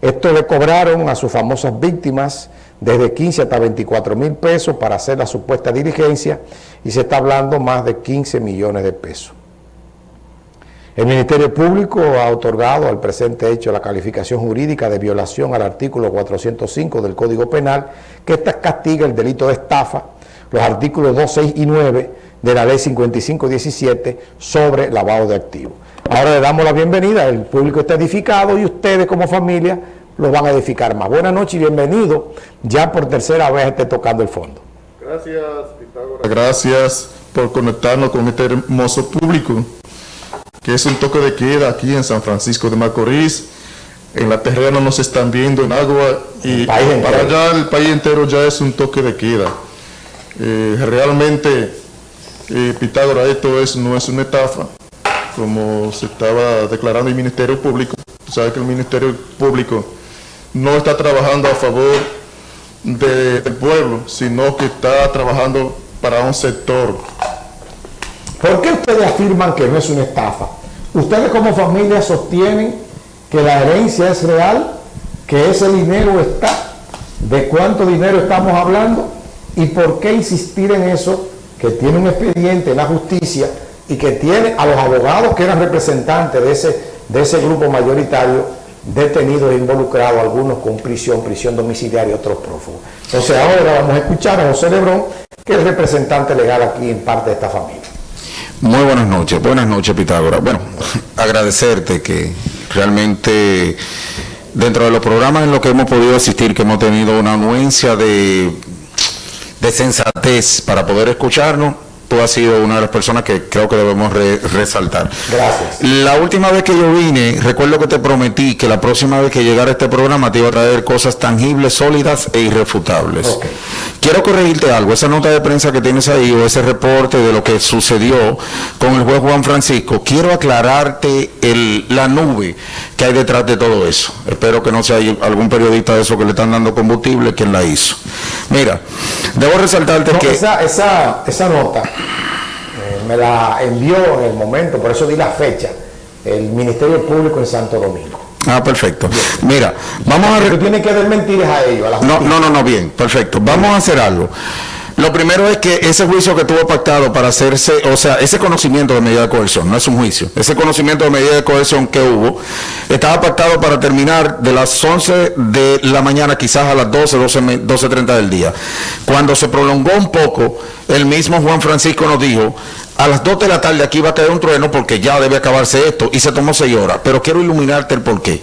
Esto le cobraron a sus famosas víctimas desde 15 hasta 24 mil pesos para hacer la supuesta diligencia y se está hablando más de 15 millones de pesos. El Ministerio Público ha otorgado al presente hecho la calificación jurídica de violación al artículo 405 del Código Penal, que esta castiga el delito de estafa, los artículos 2, 6 y 9 de la Ley 5517 sobre lavado de activos. Ahora le damos la bienvenida, el público está edificado y ustedes como familia lo van a edificar más. Buenas noches y bienvenido, ya por tercera vez esté tocando el fondo. Gracias, Pitágoras. Gracias por conectarnos con este hermoso público que es un toque de queda aquí en San Francisco de Macorís. En la terrena nos están viendo en agua y para allá el país entero ya es un toque de queda. Eh, realmente, eh, Pitágoras, esto es, no es una estafa, como se estaba declarando el Ministerio Público. Tú sabes que el Ministerio Público no está trabajando a favor del pueblo, sino que está trabajando para un sector. ¿Por qué ustedes afirman que no es una estafa? Ustedes como familia sostienen que la herencia es real, que ese dinero está, de cuánto dinero estamos hablando y por qué insistir en eso, que tiene un expediente en la justicia y que tiene a los abogados que eran representantes de ese, de ese grupo mayoritario detenidos e involucrados, algunos con prisión, prisión domiciliaria y otros prófugos. Entonces ahora vamos a escuchar a José Lebrón, que es representante legal aquí en parte de esta familia. Muy buenas noches, buenas noches Pitágoras. Bueno, agradecerte que realmente dentro de los programas en los que hemos podido asistir, que hemos tenido una anuencia de, de sensatez para poder escucharnos, tú has sido una de las personas que creo que debemos resaltar. Gracias. La última vez que yo vine, recuerdo que te prometí que la próxima vez que llegara este programa te iba a traer cosas tangibles, sólidas e irrefutables. Quiero corregirte algo, esa nota de prensa que tienes ahí o ese reporte de lo que sucedió con el juez Juan Francisco, quiero aclararte el, la nube que hay detrás de todo eso. Espero que no sea algún periodista de eso que le están dando combustible quien la hizo. Mira, debo resaltarte que... Esa, esa, esa nota eh, me la envió en el momento, por eso di la fecha, el Ministerio Público en Santo Domingo. Ah, perfecto. Mira, vamos a... Tú tienes que desmentir a ellos. A la no, no, no, no, bien, perfecto. Vamos a hacer algo. Lo primero es que ese juicio que tuvo pactado para hacerse, o sea, ese conocimiento de medida de coerción, no es un juicio, ese conocimiento de medida de coerción que hubo, estaba pactado para terminar de las 11 de la mañana quizás a las 12, 12, 12.30 del día. Cuando se prolongó un poco, el mismo Juan Francisco nos dijo, a las 2 de la tarde aquí va a caer un trueno porque ya debe acabarse esto y se tomó 6 horas. Pero quiero iluminarte el porqué.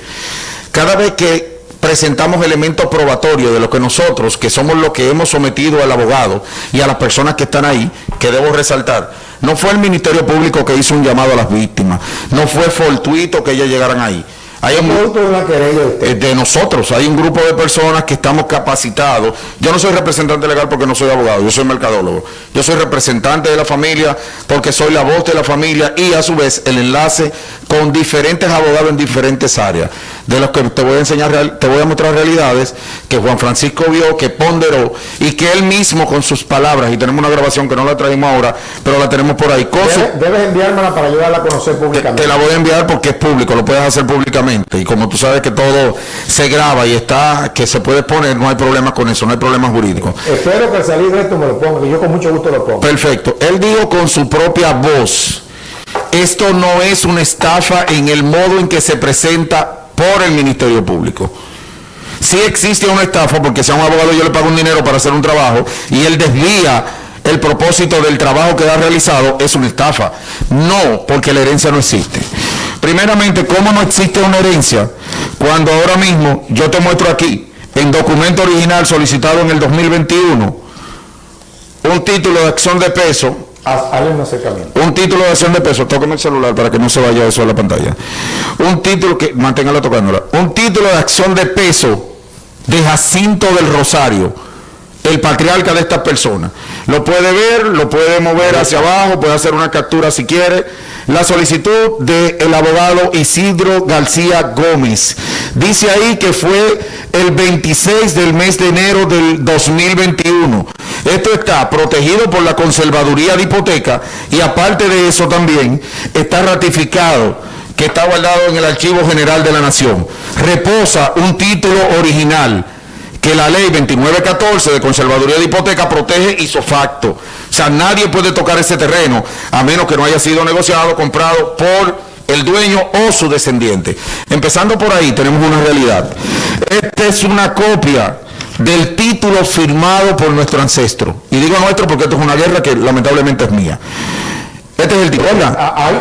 Cada vez que presentamos elementos probatorios de lo que nosotros, que somos los que hemos sometido al abogado y a las personas que están ahí, que debo resaltar, no fue el Ministerio Público que hizo un llamado a las víctimas, no fue fortuito que ellas llegaran ahí. Hay un grupo de, de nosotros, hay un grupo de personas que estamos capacitados. Yo no soy representante legal porque no soy abogado, yo soy mercadólogo. Yo soy representante de la familia porque soy la voz de la familia y a su vez el enlace con diferentes abogados en diferentes áreas de los que te voy a enseñar, te voy a mostrar realidades que Juan Francisco vio, que ponderó y que él mismo con sus palabras, y tenemos una grabación que no la traemos ahora, pero la tenemos por ahí. debes, enviármela para ayudarla a conocer públicamente. Te, la voy a enviar porque es público, lo puedes hacer públicamente. Y como tú sabes que todo se graba y está, que se puede poner, no hay problema con eso, no hay problema jurídico. Espero que al salir de esto me lo ponga, que yo con mucho gusto lo pongo. Perfecto. Él dijo con su propia voz, esto no es una estafa en el modo en que se presenta por el Ministerio Público. Si existe una estafa, porque si un abogado yo le pago un dinero para hacer un trabajo y él desvía el propósito del trabajo que ha realizado, es una estafa. No, porque la herencia no existe. Primeramente, ¿cómo no existe una herencia? Cuando ahora mismo yo te muestro aquí, en documento original solicitado en el 2021, un título de acción de peso un título de acción de peso, tóqueme el celular para que no se vaya eso a la pantalla. Un título que, manténgala tocándola. Un título de acción de peso de Jacinto del Rosario, el patriarca de esta persona. Lo puede ver, lo puede mover hacia abajo, puede hacer una captura si quiere. La solicitud del abogado Isidro García Gómez. Dice ahí que fue el 26 del mes de enero del 2021 esto está protegido por la conservaduría de hipoteca y aparte de eso también está ratificado que está guardado en el Archivo General de la Nación. Reposa un título original que la ley 2914 de conservaduría de hipoteca protege isofacto. O sea, nadie puede tocar ese terreno a menos que no haya sido negociado, comprado por el dueño o su descendiente. Empezando por ahí, tenemos una realidad. Esta es una copia del título firmado por nuestro ancestro. Y digo nuestro porque esto es una guerra que lamentablemente es mía. Este es el título.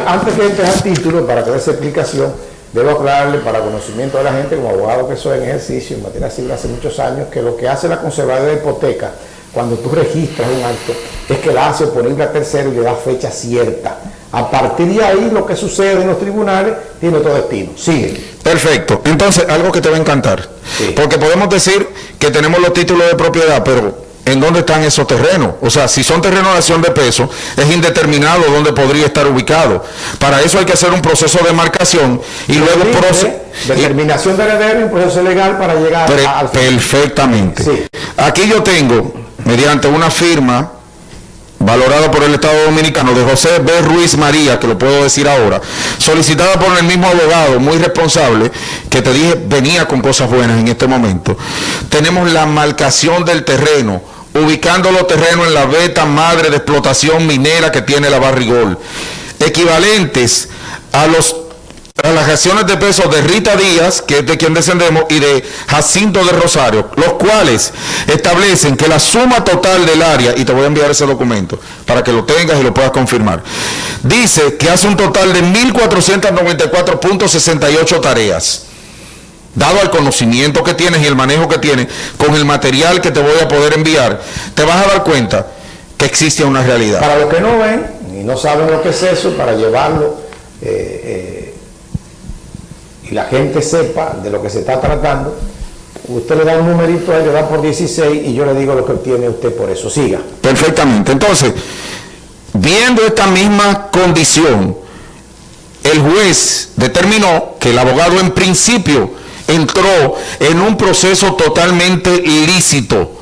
Antes de empezar el título, para que dé esa explicación, debo aclararle para conocimiento de la gente, como abogado que soy en ejercicio en materia civil hace muchos años, que lo que hace la conservadora de hipoteca, cuando tú registras un acto, es que la hace oponible a tercero y le da fecha cierta. A partir de ahí, lo que sucede en los tribunales tiene otro destino. Sigue. Perfecto. Entonces, algo que te va a encantar. Porque podemos decir que tenemos los títulos de propiedad, pero ¿en dónde están esos terrenos? O sea, si son terrenos de acción de peso, es indeterminado dónde podría estar ubicado. Para eso hay que hacer un proceso de marcación y luego... Proce determinación de heredero y un proceso legal para llegar al... Perfectamente. Aquí yo tengo, mediante una firma valorado por el Estado Dominicano, de José B. Ruiz María, que lo puedo decir ahora, solicitada por el mismo abogado, muy responsable, que te dije venía con cosas buenas en este momento. Tenemos la marcación del terreno, ubicando los terrenos en la beta madre de explotación minera que tiene la Barrigol, equivalentes a los las acciones de peso de Rita Díaz, que es de quien descendemos, y de Jacinto de Rosario, los cuales establecen que la suma total del área, y te voy a enviar ese documento para que lo tengas y lo puedas confirmar, dice que hace un total de 1.494.68 tareas. Dado al conocimiento que tienes y el manejo que tienes con el material que te voy a poder enviar, te vas a dar cuenta que existe una realidad. Para los que no ven y no saben lo que es eso, para llevarlo... Eh, eh, y la gente sepa de lo que se está tratando, usted le da un numerito a él, le da por 16 y yo le digo lo que obtiene usted por eso. Siga. Perfectamente. Entonces, viendo esta misma condición, el juez determinó que el abogado en principio entró en un proceso totalmente ilícito,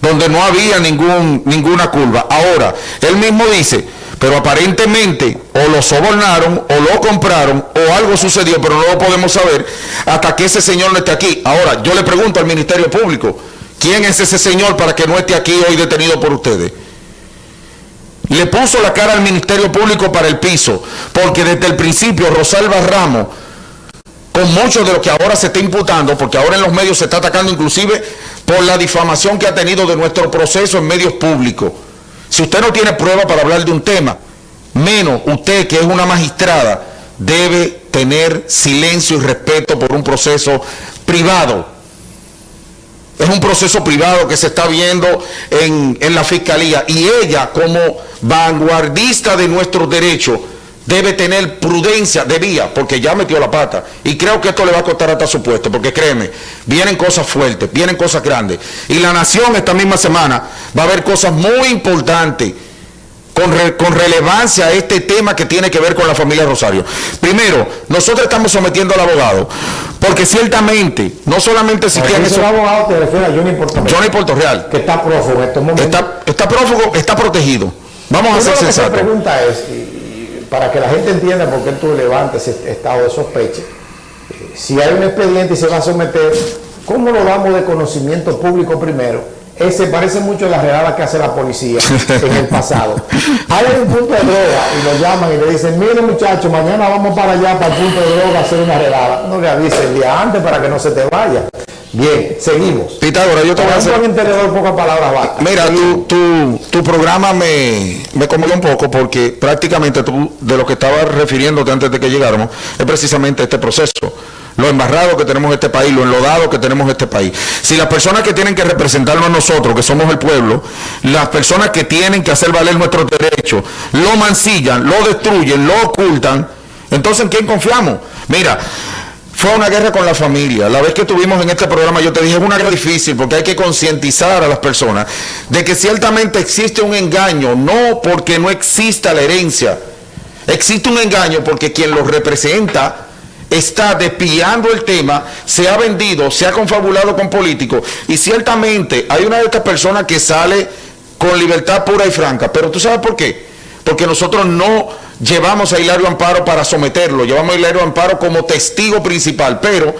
donde no había ningún, ninguna curva. Ahora, él mismo dice, pero aparentemente o lo sobornaron o lo compraron o algo sucedió, pero no lo podemos saber hasta que ese señor no esté aquí. Ahora, yo le pregunto al Ministerio Público, ¿quién es ese señor para que no esté aquí hoy detenido por ustedes? Le puso la cara al Ministerio Público para el piso, porque desde el principio Rosalba Ramos, con mucho de lo que ahora se está imputando, porque ahora en los medios se está atacando inclusive por la difamación que ha tenido de nuestro proceso en medios públicos, si usted no tiene prueba para hablar de un tema, menos usted que es una magistrada, debe tener silencio y respeto por un proceso privado. Es un proceso privado que se está viendo en, en la fiscalía y ella como vanguardista de nuestros derechos debe tener prudencia, debía, porque ya metió la pata. Y creo que esto le va a costar hasta su puesto, porque créeme, vienen cosas fuertes, vienen cosas grandes. Y la nación esta misma semana va a haber cosas muy importantes con, con relevancia a este tema que tiene que ver con la familia Rosario. Primero, nosotros estamos sometiendo al abogado, porque ciertamente, no solamente existían esos... El abogado te refiere a Johnny Portorreal. Johnny Portorreal. Que está prófugo en estos momentos. Está, está prófugo, está protegido. Vamos a ser sensatos. La pregunta es para que la gente entienda por qué tú levantas ese estado de sospecha, eh, si hay un expediente y se va a someter, ¿cómo lo damos de conocimiento público primero? Ese parece mucho a la redada que hace la policía en el pasado. Hay un punto de droga y lo llaman y le dicen, mire muchachos, mañana vamos para allá, para el punto de droga, a hacer una redada. No le avise el día antes para que no se te vaya. Bien, seguimos. Pitágoras, yo te voy a hacer... pocas palabras Mira, tu, tu, programa me, me un poco porque prácticamente tú, de lo que estabas refiriéndote antes de que llegáramos, es precisamente este proceso. Lo embarrado que tenemos este país, lo enlodado que tenemos este país. Si las personas que tienen que representarnos a nosotros, que somos el pueblo, las personas que tienen que hacer valer nuestros derechos, lo mancillan, lo destruyen, lo ocultan, entonces ¿en quién confiamos? Mira, fue una guerra con la familia. La vez que estuvimos en este programa yo te dije, es una guerra difícil porque hay que concientizar a las personas de que ciertamente existe un engaño, no porque no exista la herencia. Existe un engaño porque quien lo representa está despiando el tema, se ha vendido, se ha confabulado con políticos y ciertamente hay una de estas personas que sale con libertad pura y franca. Pero tú sabes por qué? Porque nosotros no llevamos a Hilario Amparo para someterlo, llevamos a Hilario Amparo como testigo principal, pero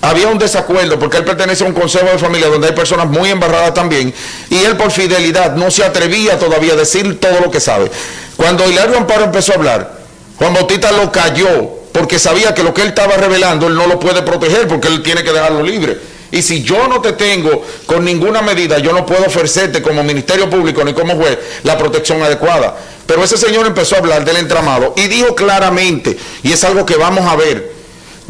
había un desacuerdo porque él pertenece a un consejo de familia donde hay personas muy embarradas también y él por fidelidad no se atrevía todavía a decir todo lo que sabe. Cuando Hilario Amparo empezó a hablar, Juan Bautista lo cayó porque sabía que lo que él estaba revelando él no lo puede proteger porque él tiene que dejarlo libre. Y si yo no te tengo con ninguna medida, yo no puedo ofrecerte como Ministerio Público ni como juez la protección adecuada. Pero ese señor empezó a hablar del entramado y dijo claramente, y es algo que vamos a ver,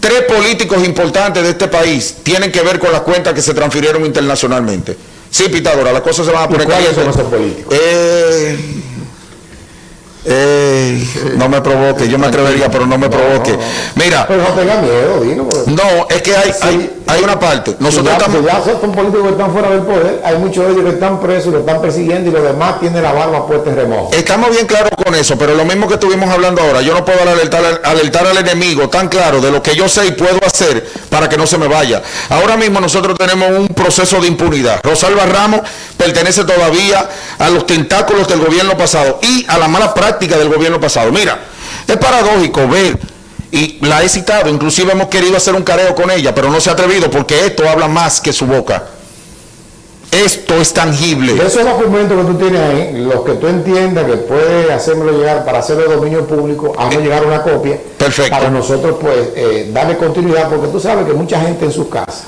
tres políticos importantes de este país tienen que ver con las cuentas que se transfirieron internacionalmente. Sí, Pitadora, las cosas se van a poner ¿Cuáles son esos políticos? Eh, no me provoque, yo me atrevería, pero no me provoque. Mira. Pero no tenga miedo, dilo. No, es que hay, hay, hay una parte. Nosotros ya, estamos. ya son políticos que están fuera del poder, hay muchos de ellos que están presos, lo están persiguiendo y los demás tienen la barba puesta en remojo. Estamos bien claros con eso, pero lo mismo que estuvimos hablando ahora, yo no puedo alertar, alertar al enemigo tan claro de lo que yo sé y puedo hacer para que no se me vaya. Ahora mismo nosotros tenemos un proceso de impunidad. Rosalba Ramos pertenece todavía a los tentáculos del gobierno pasado y a la mala práctica del gobierno pasado. Mira, es paradójico ver y la he citado, inclusive hemos querido hacer un careo con ella, pero no se ha atrevido porque esto habla más que su boca. Esto es tangible. De esos documentos que tú tienes ahí, los que tú entiendas que puede hacérmelo llegar para hacerlo de dominio público, hazme llegar una copia. Perfecto. Para nosotros, pues, eh, darle continuidad, porque tú sabes que mucha gente en sus casas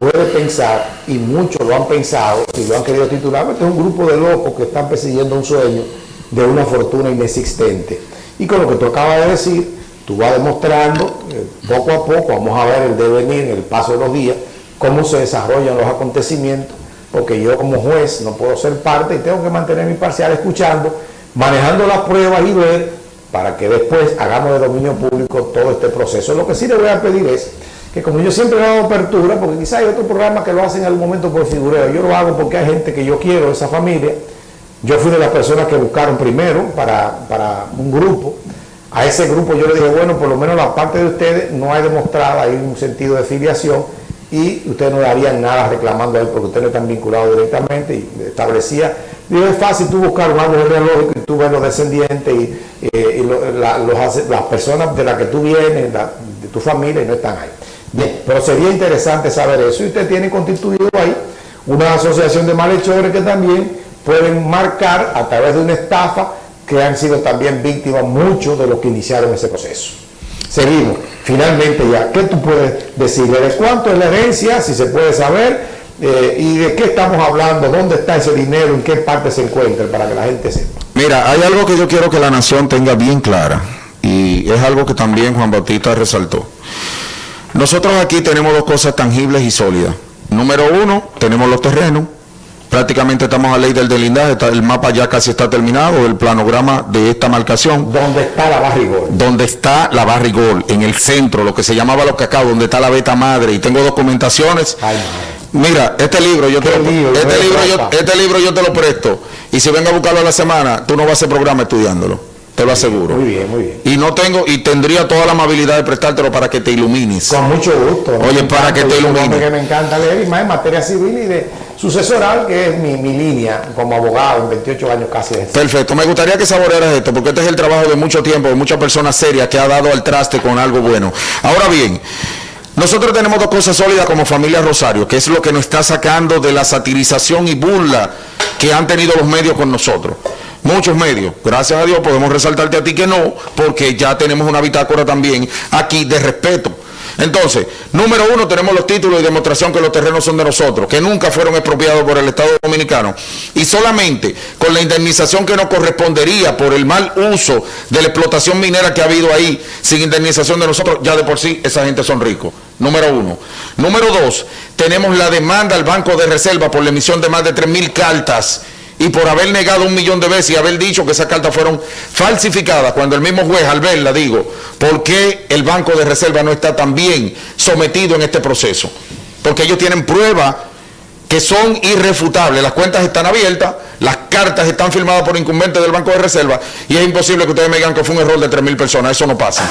puede pensar, y muchos lo han pensado, y lo han querido titular, este es un grupo de locos que están persiguiendo un sueño de una fortuna inexistente. Y con lo que tú acabas de decir, tú vas demostrando eh, poco a poco, vamos a ver el devenir, el paso de los días, cómo se desarrollan los acontecimientos, porque yo como juez no puedo ser parte y tengo que mantener mi parcial escuchando, manejando las pruebas y ver para que después hagamos de dominio público todo este proceso. Lo que sí le voy a pedir es que como yo siempre he dado apertura, porque quizá hay otros programas que lo hacen en algún momento por figureo, yo lo hago porque hay gente que yo quiero, esa familia, yo fui de las personas que buscaron primero para, para un grupo, a ese grupo yo le dije, bueno, por lo menos la parte de ustedes no hay demostrada, hay un sentido de filiación y ustedes no darían nada reclamando a él porque ustedes no están vinculados directamente y establecía, digo, es fácil tú buscar un árbol genealógico y tú ves los descendientes y, eh, las personas de las que tú vienes, de tu familia y no están ahí. Bien, pero sería interesante saber eso y usted tiene constituido ahí una asociación de malhechores que también pueden marcar a través de una estafa que han sido también víctimas muchos de los que iniciaron ese proceso. Seguimos. Finalmente ya, ¿qué tú puedes decirle? ¿De cuánto es la herencia? Si se puede saber. eh, ¿Y de qué estamos hablando? ¿Dónde está ese dinero? ¿En qué parte se encuentra? Para que la gente sepa. Mira, hay algo que yo quiero que la nación tenga bien clara y es algo que también Juan Bautista resaltó. Nosotros aquí tenemos dos cosas tangibles y sólidas. Número uno, tenemos los terrenos. Prácticamente estamos a ley del delindaje, el mapa ya casi está terminado, el planograma de esta marcación. ¿Dónde está la barrigol? donde está la barrigol, en el centro, lo que se llamaba los cacao, donde está la beta madre, y tengo documentaciones. Ay, Mira, este libro yo te ¿Qué lo, este ¿De qué libro yo, este libro yo te lo presto, y si vengo a buscarlo a la semana, tú no vas a hacer programa estudiándolo, te lo aseguro. Muy bien, muy bien. Y no tengo, y tendría toda la amabilidad de prestártelo para que te ilumines. Con mucho gusto. Oye, para encanta, que te yo soy un ilumine. hombre que me encanta leer y más en materia civil y de sucesoral, que es mi, mi línea como abogado en 28 años casi. Perfecto, me gustaría que saborearas esto, porque este es el trabajo de mucho tiempo, de muchas personas serias que ha dado al traste con algo bueno. Ahora bien, nosotros tenemos dos cosas sólidas como familia Rosario, que es lo que nos está sacando de la satirización y burla que han tenido los medios con nosotros. Muchos medios, gracias a Dios podemos resaltarte a ti que no, porque ya tenemos una bitácora también aquí de respeto. Entonces, número uno, tenemos los títulos y demostración que los terrenos son de nosotros, que nunca fueron expropiados por el Estado Dominicano. Y solamente con la indemnización que nos correspondería por el mal uso de la explotación minera que ha habido ahí, sin indemnización de nosotros, ya de por sí esa gente son ricos. Número uno. Número dos, tenemos la demanda al Banco de Reserva por la emisión de más de 3.000 cartas y por haber negado un millón de veces y haber dicho que esas cartas fueron falsificadas, cuando el mismo juez al verla digo, ¿por qué el Banco de Reserva no está también sometido en este proceso? Porque ellos tienen pruebas que son irrefutables, las cuentas están abiertas, las cartas están firmadas por incumbentes del Banco de Reserva y es imposible que ustedes me digan que fue un error de 3.000 personas, eso no pasa.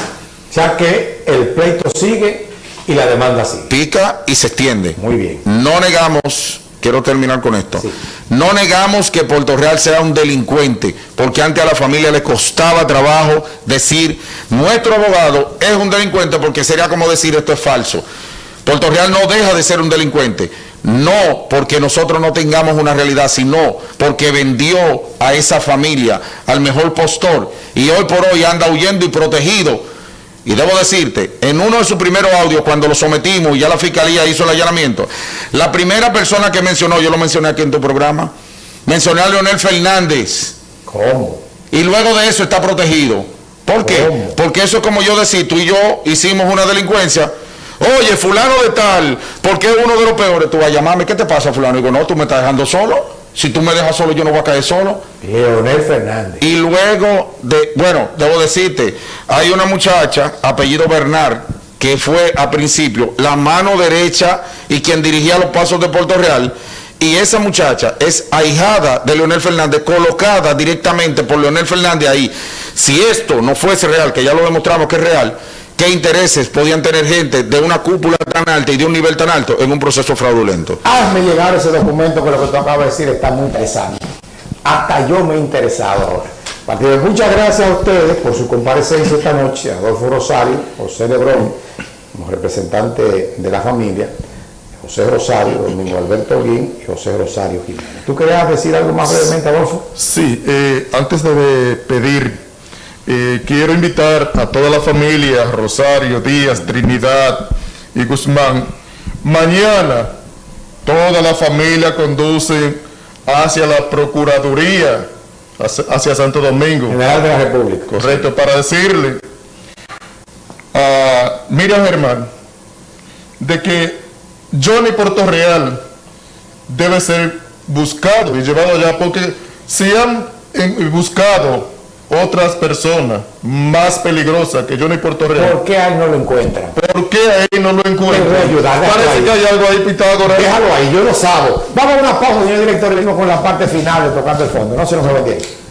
O sea que el pleito sigue y la demanda sigue. Pica y se extiende. Muy bien. No negamos quiero terminar con esto. No negamos que Puerto Real sea un delincuente, porque antes a la familia le costaba trabajo decir, nuestro abogado es un delincuente, porque sería como decir esto es falso. Puerto Real no deja de ser un delincuente, no porque nosotros no tengamos una realidad, sino porque vendió a esa familia al mejor postor y hoy por hoy anda huyendo y protegido y debo decirte, en uno de sus primeros audios, cuando lo sometimos y ya la fiscalía hizo el allanamiento, la primera persona que mencionó, yo lo mencioné aquí en tu programa, mencioné a Leonel Fernández. ¿Cómo? Y luego de eso está protegido. ¿Por qué? ¿Cómo? Porque eso es como yo decir, tú y yo hicimos una delincuencia. Oye, fulano de tal, porque es uno de los peores. Tú vas a llamarme, ¿qué te pasa, fulano? Y digo, no, tú me estás dejando solo. Si tú me dejas solo, yo no voy a caer solo. Leonel Fernández. Y luego, de, bueno, debo decirte, hay una muchacha, apellido Bernard, que fue a principio la mano derecha y quien dirigía los pasos de Puerto Real. Y esa muchacha es ahijada de Leonel Fernández, colocada directamente por Leonel Fernández ahí. Si esto no fuese real, que ya lo demostramos que es real, ¿qué intereses podían tener gente de una cúpula tan alta y de un nivel tan alto en un proceso fraudulento? Hazme llegar ese documento que lo que tú acabas de decir está muy interesante. Hasta yo me he interesado ahora. Partido, muchas gracias a ustedes por su comparecencia esta noche, Adolfo Rosario, José Lebrón, como representante de la familia, José Rosario, Domingo Alberto Guín y José Rosario Jiménez. ¿Tú querías decir algo más brevemente, Adolfo? Sí, eh, antes de pedir, eh, quiero invitar a toda la familia, Rosario, Díaz, Trinidad y Guzmán. Mañana toda la familia conduce hacia la Procuraduría, hacia, hacia Santo Domingo. General de la República. Correcto, para decirle a Miriam Germán de que Johnny Puerto Real debe ser buscado y llevado allá porque si han eh, buscado otras personas más peligrosas que Johnny Puerto Real, ¿Por qué ahí no lo encuentran? ¿por qué ahí no lo a encuentran? ayudar, déjalo Parece que hay algo ahí, Pitágoras. Déjalo ahí, yo lo sabo. Vamos a una pausa, señor director, y venimos con la parte final de Tocando el Fondo. No se nos me tiempo.